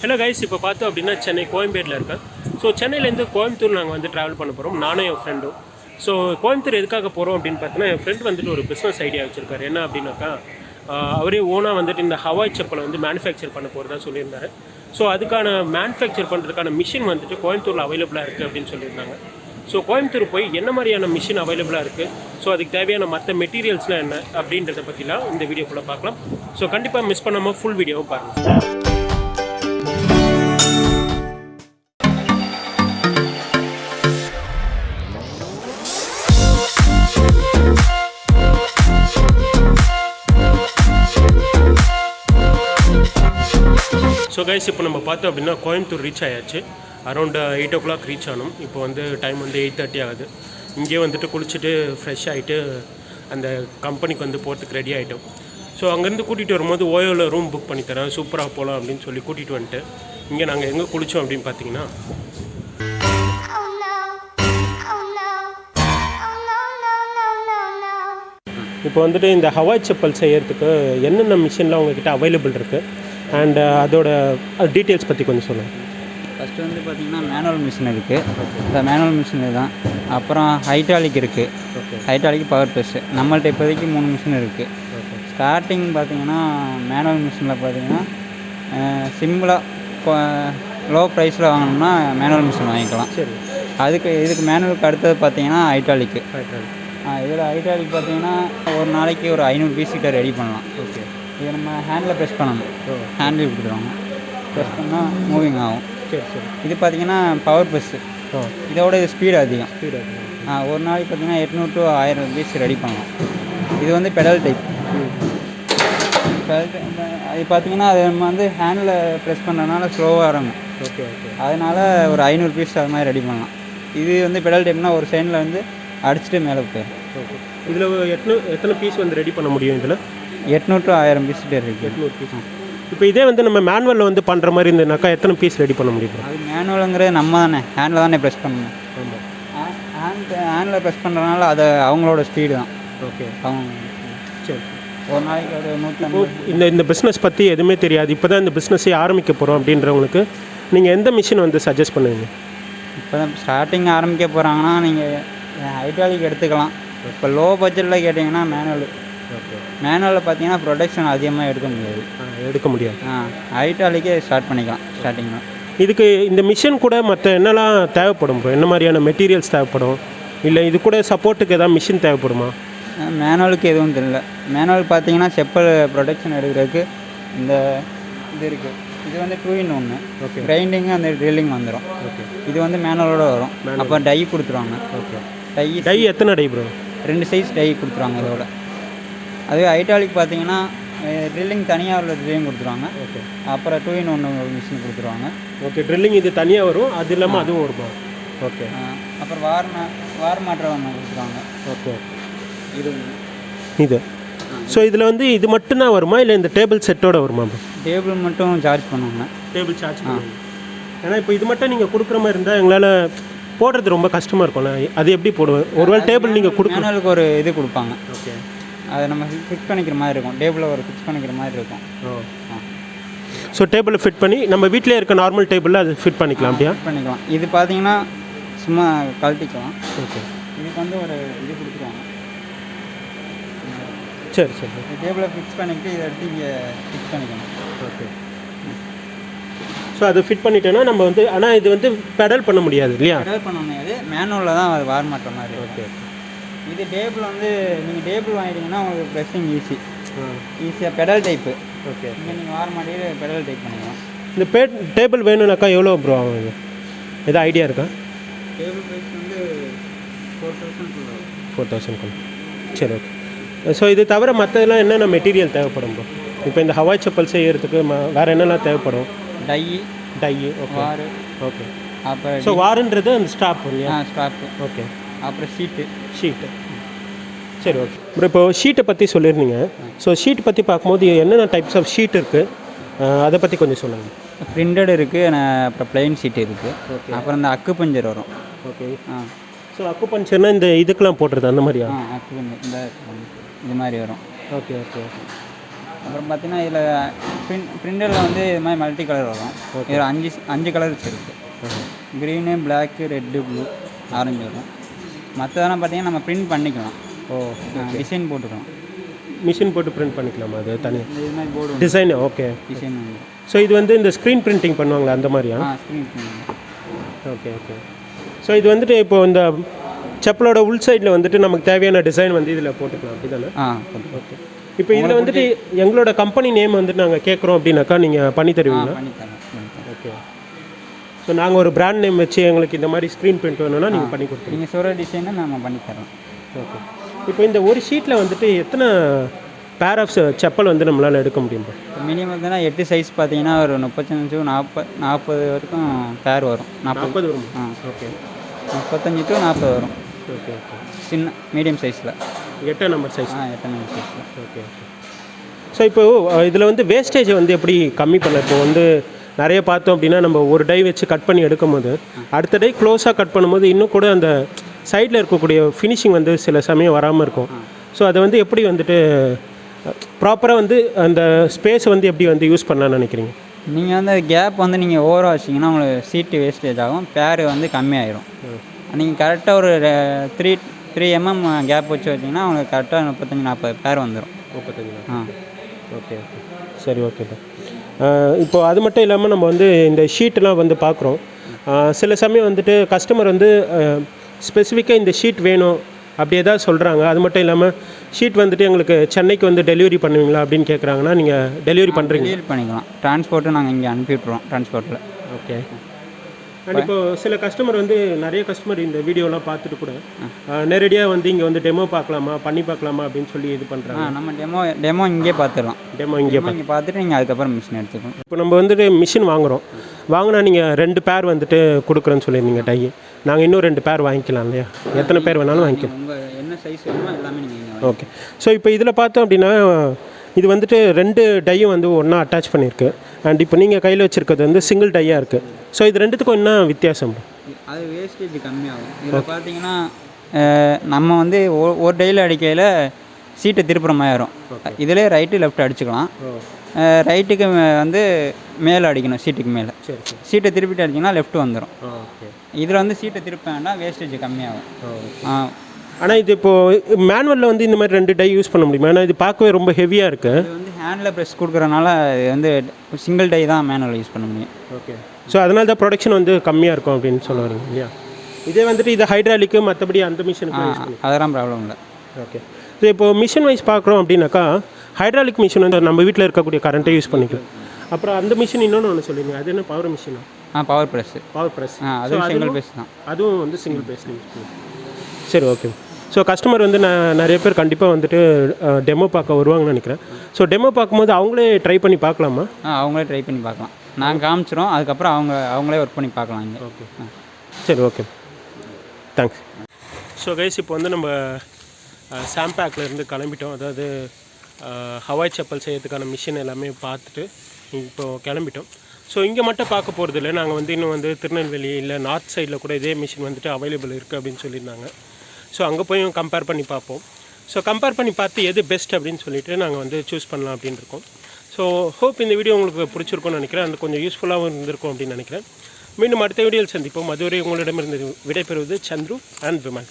Hello guys இப்போ பார்த்தோம் அப்படின்னா சென்னை கோயம்பேட்டில் இருக்கேன் ஸோ சென்னையிலேருந்து கோயம்புத்தூர் நாங்கள் வந்து ட்ராவல் பண்ண போகிறோம் நானும் என் ஃப்ரெண்டும் ஸோ கோயம்புத்தூர் எதுக்காக போகிறோம் அப்படின்னு பார்த்தீங்கன்னா என் ஃப்ரெண்ட் வந்துட்டு ஒரு பிஸ்னஸ் ஐடியா வச்சுருக்காரு. என்ன அப்படின்னாக்கா அவரே ஓனாக வந்துட்டு இந்த ஹவாய் செப்பலை வந்து மேனுஃபேக்சர் பண்ண போகிறதா சொல்லியிருந்தாரு. ஸோ அதுக்கான மேனுஃபேக்சர் பண்ணுறதுக்கான மிஷின் வந்துட்டு கோயம்புத்தூரில் அவைலபிளாக இருக்குது அப்படின்னு சொல்லியிருந்தாங்க. ஸோ கோயம்புத்தூர் போய் என்ன மாதிரியான மிஷின் அவைலபிளாக இருக்குது ஸோ அதுக்கு தேவையான மற்ற மெட்டீரியல்ஸ்லாம் என்ன? அப்படின்றத பற்றிலாம் இந்த வீடியோக்குள்ளே பார்க்கலாம். ஸோ கண்டிப்பாக மிஸ் பண்ணாமல் ஃபுல் வீடியோவும் பாருங்கள் ஸோ கைஸ் இப்போ நம்ம பார்த்தோம் அப்படின்னா கோயம்புத்தூர் ரீச் ஆயாச்சு. Around eight o'clock reach ஆனோம். இப்போ வந்து டைம் வந்து எயிட் தேர்ட்டி ஆகுது. இங்கேயே வந்துட்டு குளிச்சுட்டு ஃப்ரெஷ் ஆகிட்டு அந்த கம்பெனிக்கு வந்து போகிறதுக்கு ரெடி ஆகிட்டோம் ஸோ அங்கேருந்து கூட்டிகிட்டு வரும்போது ஓயோவில் ரூம் புக் பண்ணி தரேன். சூப்பராக போகலாம் அப்படின்னு சொல்லி கூட்டிகிட்டு வந்துட்டு இங்கே நாங்கள் எங்கே குளித்தோம் அப்படின்னு பார்த்தீங்கன்னா இப்போ வந்துட்டு இந்த ஹவாய் செப்பல் செய்கிறதுக்கு என்னென்ன மிஷின்லாம் உங்ககிட்ட அவைலபிள் இருக்குது அண்ட் அதோட டீட்டெயில்ஸ் பற்றி கொஞ்சம் சொல்லுங்கள் ஃபஸ்ட்டு வந்து பார்த்தீங்கன்னா மேனுவல் மிஷின் இருக்குது இந்த மேனுவல் மிஷின் தான். அப்புறம் ஹைட்ராலிக் இருக்குது ஹைட்ராலிக் பவர் ப்ரெஸ்ஸு நம்மள்ட்ட இப்போதைக்கு மூணு மிஷின் இருக்குது ஸ்டார்டிங் பார்த்தீங்கன்னா மேனுவல் மிஷினில் பார்த்தீங்கன்னா சிம்பிளாக லோ ப்ரைஸில் வாங்கினோம்னா மேனுவல் மிஷின் வாங்கிக்கலாம். சரி. அதுக்கு இதுக்கு மேனுவலுக்கு அடுத்தது பார்த்தீங்கன்னா ஹைட்ராலிக்கு இதில் ஹைட்ராலிக் பார்த்தீங்கன்னா ஒரு நாளைக்கு ஒரு ஐநூறு பீஸ் கிட்ட ரெடி பண்ணலாம். ஓகே இதை நம்ம ஹேண்டில் ப்ரெஸ் பண்ணணும். ஹேண்டில் கொடுத்துருவாங்க. ப்ரெஸ் பண்ணால் மூவிங் ஆகும். சரி சரி. இது பார்த்தீங்கன்னா பவர் பஸ்ஸு இதோட இது ஸ்பீடு அதிகம். ஸ்பீடு ஆ, ஒரு நாளைக்கு பார்த்தீங்கன்னா எட்நூறு டு ஆயிரம் பீஸ் ரெடி பண்ணலாம். இது வந்து பெடல் டைப் பெடல் இது பார்த்தீங்கன்னா அது நம்ம வந்து ஹேண்டில் ப்ரெஸ் பண்ணுறதுனால ஸ்லோவாக இறங்கும். Okay okay. அதனால் ஒரு ஐநூறு பீஸ் அது மாதிரி ரெடி பண்ணலாம். இது வந்து பெடல் டைப்னா ஒரு சைடில் வந்து அடிச்சுட்டு மேலே போயிடும். இதில் எத்தனை எத்தனை பீஸ் வந்து ரெடி பண்ண முடியும் இதில்? எட்நூறு டு ஆயிரம் பீஸ் இருக்குது எட்நூறு பீஸ் இப்போ இதே வந்து நம்ம மேனுவலில் வந்து பண்ணுற மாதிரி இருந்ததுனாக்கா எத்தனை பீஸ் ரெடி பண்ண முடியும் அது மேனுவலுங்கிறது நம்ம தானே. ஹேண்டில் தானே ப்ரெஸ் பண்ணணும். ஹேண்ட் ஹேண்டில் ப்ரெஸ் பண்ணுறதுனால அது அவங்களோட ஸ்பீடு தான். ஓகே. அவங்க சரி. ஒரு நாளைக்கு ஒரு நூற்றம்பது இந்த இந்த பிஸ்னஸ் பற்றி எதுவுமே தெரியாது. இப்போ தான் இந்த பிஸ்னஸே ஆரம்பிக்க போகிறோம் அப்படின்றவங்களுக்கு நீங்கள் எந்த மிஷின் வந்து சஜஸ்ட் பண்ணுவீங்க? இப்போ தான் ஸ்டார்டிங் ஆரம்பிக்க போகிறாங்கன்னா நீங்கள் ஹைட்ராலிக் எடுத்துக்கலாம். இப்போ லோ பட்ஜெட்டில் கேட்டிங்கன்னா மேனுவல் மேனுவலில் பார்த்தீங்கன்னா ப்ரொடக்ஷன் அதிகமாக எடுக்க முடியாது. எடுக்க முடியாது. ஆ ஹைட்ராலிக்கே ஸ்டார்ட் பண்ணிக்கலாம் ஸ்டார்டிங்கில் இதுக்கு இந்த மிஷின் கூட மற்ற என்னெல்லாம் தேவைப்படும்? என்ன மாதிரியான மெட்டீரியல்ஸ் தேவைப்படும்? இல்லை இது கூட சப்போர்ட்டுக்கு ஏதாவது மிஷின் தேவைப்படுமா? மேனுவலுக்கு எதுவும் தெரியல. மேனுவல் பார்த்தீங்கன்னா செப்பல் ப்ரொடக்ஷன் எடுக்கிறதுக்கு இந்த இது இருக்குது இது வந்து டூ இன் ஒன்று Okay. கிரைண்டிங்கு அந்த ட்ரில்லிங் வந்துடும் ஓகே இது வந்து மேனுவலோட வரும். அப்போ டை கொடுத்துருவாங்க. ஓகே டை டை எத்தனை டை ப்ரோ ரெண்டு சைஸ் டை கொடுத்துருவாங்க இதோட. அதுவே ஹைட்ராலிக் பார்த்தீங்கன்னா ட்ரில்லிங் தனியாக உள்ள ட்ரில்லிங் கொடுத்துருவாங்க. ஓகே அப்புறம் டூ இன் ஒன்று மிஷின் கொடுத்துருவாங்க. ஓகே ட்ரில்லிங் இது தனியாக வரும் அது இல்லாமல் அதுவும் வருமா? ஓகே அப்புறம் வார் வார் மாற்றம் ஒன்று கொடுத்துருவாங்க. ஓகே இது இது. ஸோ இதில் வந்து இது மட்டும்தான் வருமா? இல்லை இந்த டேபிள் செட்டோட வருமா? டேபிள் மட்டும் சார்ஜ் பண்ணுவாங்க. டேபிள் சார்ஜ் பண்ணுவீங்க. ஏன்னா இப்போ இது மட்டும் நீங்கள் கொடுக்குற மாதிரி இருந்தால் எங்களால் போடுறது ரொம்ப கஷ்டமாக இருக்கும்ல. அது எப்படி போடுவேன் ஒருவேளை டேபிள் நீங்கள் கொடுக்க மேனுவலுக்கு ஒரு இது கொடுப்பாங்க. ஓகே அதை நம்ம ஃபிக்ஸ் பண்ணிக்கிற மாதிரி இருக்கும். டேபிளில் ஒரு ஃபிக்ஸ் பண்ணிக்கிற மாதிரி இருக்கும். ஓ. ஸோ டேபிளை ஃபிட் பண்ணி நம்ம வீட்டிலே இருக்க நார்மல் டேபிளில் அது ஃபிட் பண்ணிக்கலாம் அப்படியா? ஃபிட் பண்ணிக்கலாம். இது பார்த்தீங்கன்னா சும்மா கழட்டிக்கலாம். ஓகே இதுக்கு வந்து ஒரு இது கொடுத்துருவாங்க. சரி சரி. டேபிளை ஃபிக்ஸ் பண்ணிக்கிட்டு இதை எடுத்து இங்கே ஃபிக்ஸ் பண்ணிக்கணும் ஓகே ஸோ அது ஃபிட் பண்ணிட்டோன்னா நம்ம வந்து ஆனால் இது வந்து பெடல் பண்ண முடியாது இல்லையா? பெடல் பண்ண முடியாது. மேனுவலில் தான் அது வார் மாட்டுற மாதிரி ஓகே இது டேபிள் வந்து நீங்கள் டேபிள் வாங்கிட்டீங்கன்னா உங்களுக்கு ப்ரெஸ்ஸிங் ஈஸி ஈஸியாக பெடல் டைப்பு ஓகே. இங்கே நீங்கள் வார மாட்டிட்டு பெடல் டைப் பண்ணிக்கலாம். இந்த பே டேபிள் வேணும்னாக்கா எவ்வளோ ப்ரோ ஆகும் இது எதாவது ஐடியா இருக்கா? டேபிள் ப்ரைஸ் வந்து ஃபோர் தௌசண்ட் ஃபோர் தௌசண்ட் சரி ஓகே ஸோ இது தவிர மற்றதெல்லாம் என்னென்ன மெட்டீரியல் தேவைப்படும் ப்ரோ இப்போ இந்த ஹவாய் செப்பல் செய்யறதுக்கு வேறு என்னெல்லாம் தேவைப்படும்? டை டை ஓகே ஓகே அப்புறம் ஸோ வாருன்றது அந்த ஸ்டாப் இல்லையா? ஸ்டாப்பு ஓகே அப்புறம் ஷீட்டு ஷீட்டு சரி ஓகே அப்புறம் இப்போ ஷீட்டை பற்றி சொல்லியிருந்தீங்க. ஸோ ஷீட் பற்றி பார்க்கும்போது என்னென்ன டைப்ஸ் ஆஃப் ஷீட் இருக்குது அதை பற்றி கொஞ்சம் சொல்லுங்கள் பிரிண்டட் இருக்குது அப்புறம் பிளெயின் ஷீட் இருக்குது Okay. அப்புறம் இந்த அக்கு பஞ்சர் வரும். ஓகே ஆ. ஸோ அக்கு பஞ்சர்னா இந்த இதுக்கெலாம் போடுறது அந்த மாதிரியா? அக்கு பஞ்சர். இந்த இது மாதிரி வரும். ஓகே ஓகே ஓகே அப்புறம் பார்த்தீங்கன்னா இதில் பிரிண்ட் பிரிண்டரில் வந்து இது மாதிரி மல்டி கலர் வரும். இதில் அஞ்சு அஞ்சு கலர்ஸ் இருக்குது green black red blue orange வரும். மற்றதெல்லாம் பார்த்தீங்கன்னா நம்ம பிரிண்ட் பண்ணிக்கலாம். ஓ டிசைன் போட்டுக்கலாம். மிஷின் போட்டு பிரிண்ட் பண்ணிக்கலாமா அது தனி? இது மாதிரி போர்டு டிசைன் ஓகே டிசைன் வந்து. ஸோ இது வந்து இந்த ஸ்க்ரீன் பிரிண்டிங் பண்ணுவாங்களா அந்த மாதிரியா? ஆ ஸ்க்ரீன் பண்ணுங்க ஓகே ஓகே ஸோ இது வந்துட்டு இப்போ இந்த செப்பலோட உள் சைடில் வந்துட்டு நமக்கு தேவையான டிசைன் வந்து இதில் போட்டுக்கலாம். அப்படி தானே ஆ. ஓகே இப்போ இதில் வந்துட்டு எங்களோட கம்பெனி நேம் வந்துட்டு நாங்கள் கேட்குறோம் அப்படின்னாக்கா நீங்கள் பண்ணி தருவீங்களா? பண்ணி ஸோ நாங்கள் ஒரு பிராண்ட் நேம் வச்சு எங்களுக்கு இந்த மாதிரி ஸ்க்ரீன் பிரிண்ட் வேணும்னா நீங்கள் பண்ணி கொடுத்துருங்க. நீங்கள் சொல்கிற டிசைனை நம்ம பண்ணி தரோம். ஓகே இப்போ இந்த ஒரு ஷீட்டில் வந்துட்டு எத்தனை பேர் ஆஃப் செப்பல் வந்து நம்மளால் எடுக்க முடியும் மினிமம் பார்த்தீங்கன்னா எட்டு சைஸ் பார்த்தீங்கன்னா ஒரு முப்பத்தஞ்சு நாற்பது நாற்பது வரைக்கும் பேர் வரும். நாற்பது. வரும்? ஆ. ஓகே முப்பத்தஞ்சு டு நாற்பது வரும். ஓகே ஓகே சின்ன மீடியம் சைஸில் எட்டாம் நம்பர் சைஸ் ஆ எத்தனை சைஸில் ஓகே ஓகே ஸோ இப்போ இதில் வந்து வேஸ்டேஜை வந்து எப்படி கம்மி பண்ண இப்போ வந்து நிறைய பார்த்தோம் அப்படின்னா நம்ம ஒரு டை வச்சு கட் பண்ணி எடுக்கும் போது அடுத்த டை க்ளோஸாக கட் பண்ணும்போது இன்னும் கூட அந்த சைடில் இருக்கக்கூடிய ஃபினிஷிங் வந்து சில சமயம் வராமல் இருக்கும். ஸோ அதை வந்து எப்படி வந்துட்டு ப்ராப்பராக வந்து அந்த ஸ்பேஸ் வந்து எப்படி வந்து யூஸ் பண்ணலாம்னு நினைக்கிறீங்க? நீங்கள் வந்து கேப் வந்து நீங்கள் ஓவராக வச்சிங்கன்னா உங்களுக்கு சீட்டு வேஸ்டேஜ் ஆகும் பேர் வந்து கம்மியாயிரும். நீங்கள் கரெக்டாக ஒரு த்ரீ த்ரீ எம்எம் கேப் வச்சு வச்சிங்கன்னா உங்களுக்கு கரெக்டாக முப்பத்தஞ்சு நாற்பது பேர் வந்துடும் முப்பத்தஞ்சு ஆ. ஓகே ஓகே சரி ஓகேப்பா இப்போ அது மட்டும் இல்லாமல் நம்ம வந்து இந்த ஷீட்டெலாம் வந்து பார்க்குறோம். சில சமயம் வந்துட்டு கஸ்டமர் வந்து ஸ்பெசிஃபிக்காக இந்த ஷீட் வேணும் அப்படி ஏதாவது சொல்கிறாங்க அது மட்டும் இல்லாமல் ஷீட் வந்துட்டு எங்களுக்கு சென்னைக்கு வந்து டெலிவரி பண்ணுவீங்களா அப்படின்னு கேட்குறாங்கன்னா நீங்கள் டெலிவரி பண்ணுறீங்க டெலிவரி பண்ணிக்கலாம். டிரான்ஸ்போர்ட்டு நாங்கள் இங்கே அனுப்பி விட்ருவோம் டிரான்ஸ்போர்ட்டில் ஓகே அண்ட் இப்போ சில கஸ்டமர் வந்து நிறைய கஸ்டமர் இந்த வீடியோலாம் பார்த்துட்டு கூட நேரடியாக வந்து இங்கே வந்து டெமோ பார்க்கலாமா பண்ணி பார்க்கலாமா அப்படின்னு சொல்லி இது பண்ணுறாங்க நம்ம டெமோ டெமோ இங்கே பார்த்துடலாம் டெமோ இங்கே இங்கே பார்த்துட்டு நீங்கள் அதுக்கப்புறம் மிஷின் எடுத்துக்கணும். இப்போ நம்ம வந்துட்டு மிஷின் வாங்குகிறோம் வாங்கினா நீங்கள் ரெண்டு பேர் வந்துட்டு கொடுக்குறேன்னு சொல்லியிருந்தீங்க டை நாங்கள் இன்னும் ரெண்டு பேர் வாங்கிக்கலாம் இல்லையா? எத்தனை பேர் வேணாலும் வாங்கிக்கலாம். உங்கள் என்ன சைஸ் வேணுமோ எல்லாமே நீங்கள் ஓகே ஸோ இப்போ இதில் பார்த்தோம் அப்படின்னா இது வந்துட்டு ரெண்டு டையும் வந்து ஒன்றா அட்டாச் பண்ணியிருக்கு. அண்ட் இப்போ நீங்கள் கையில் வச்சுருக்கிறது வந்து சிங்கிள் டையாக இருக்குது ஸோ இது ரெண்டுத்துக்கும் என்ன வித்தியாசம்? அது வேஸ்டேஜ் கம்மியாகும். இதில் பார்த்தீங்கன்னா நம்ம வந்து ஒரு டெய்லி அடிக்கையில் சீட்டை திருப்புற மாதிரி இதிலே ரைட்டு லெஃப்ட் அடிச்சுக்கலாம். ரைட்டுக்கு மே- வந்து மேலே அடிக்கணும் சீட்டுக்கு மேலே. சீட்டை திருப்பிட்டு அடிச்சிங்கன்னா லெஃப்ட் வந்துடும் ஓகே இதில் வந்து சீட்டை திருப்ப வேண்டாம் வேஸ்டேஜ் கம்மியாகும். ஆ, ஆனால் இது இப்போது மேனுவலில் வந்து இந்த மாதிரி ரெண்டு டை யூஸ் பண்ண முடியுமா? ஏன்னா இது பார்க்கவே ரொம்ப ஹெவியாக இருக்குது இது வந்து ஹேண்டில் ப்ரெஸ் கொடுக்குறனால இது வந்து சிங்கிள் டை தான் மேனுவல் யூஸ் பண்ண முடியும். ஓகே ஸோ அதனால தான் ப்ரொடக்ஷன் வந்து கம்மியாக இருக்கும் அப்படின்னு சொல்ல வரீங்க இல்லையா? இதே வந்துட்டு இது ஹைட்ராலிக்கு மற்றபடி அந்த மிஷினுக்கு அதெல்லாம் ப்ராப்ளம் இல்லை. ஓகே ஸோ இப்போ மிஷின் வைஸ் பார்க்குறோம் அப்படின்னாக்கா ஹைட்ராலிக் மிஷின் வந்து நம்ம வீட்டில் இருக்கக்கூடிய கரண்ட்டை யூஸ் பண்ணிக்கலாம். அப்புறம் அந்த மிஷின் இன்னொன்று ஒன்று சொல்லுங்க அது என்ன? பவர் மிஷினா ஆ? பவர் ப்ரெஸ்ஸு பவர் ப்ரெஸ் அதுவும் சிங்கிள் ப்ரெஸ் தான். அதுவும் வந்து சிங்கிள் பண்ணுவோம் சரி ஓகே ஸோ கஸ்டமர் வந்து நான் நிறைய பேர் கண்டிப்பாக வந்துட்டு டெமோ பார்க்க வருவாங்கன்னு நினைக்கிறேன். ஸோ டெமோ பார்க்கும்போது அவங்களே ட்ரை பண்ணி பார்க்கலாமா? ஆ அவங்களே ட்ரை பண்ணி பார்க்கலாம். நாங்கள் காமிச்சிரும் அதுக்கப்புறம் அவங்க அவங்களே ஒர்க் பண்ணி பார்க்கலாம் இங்கே. ஓகே சரி ஓகே தேங்க்ஸ் ஸோ கைஸ் இப்போ வந்து நம்ம சாம்பேக்கில் இருந்து கிளம்பிட்டோம். அதாவது ஹவாய் செப்பல் செய்யறதுக்கான மிஷின் எல்லாமே பார்த்துட்டு இப்போ கிளம்பிட்டோம். ஸோ இங்கே மட்டும் பார்க்க போகிறது இல்லை நாங்கள் வந்து இன்னும் வந்து திருநெல்வேலி இல்லை நார்த் சைடில் கூட இதே மிஷின் வந்துட்டு அவைலபிள் இருக்குது அப்படின்னு சொல்லியிருந்தாங்க. ஸோ அங்கே போயும் கம்பேர் பண்ணி பார்ப்போம். ஸோ கம்பேர் பண்ணி பார்த்து எது பெஸ்ட் அப்படின்னு சொல்லிட்டு நாங்கள் வந்து சூஸ் பண்ணலாம் அப்படின்னு இருக்கோம். ஸோ ஹோப் இந்த வீடியோ உங்களுக்கு பிடிச்சிருக்கும்னு நினைக்கிறேன். அது கொஞ்சம் யூஸ்ஃபுல்லாகவும் இருந்திருக்கும் அப்படின்னு நினைக்கிறேன். மீண்டும் அடுத்த வீடியோவில் சந்திப்போம். அதுவரை உங்களிடமிருந்து விடைபெறுவது சந்துரு அண்ட் விமன்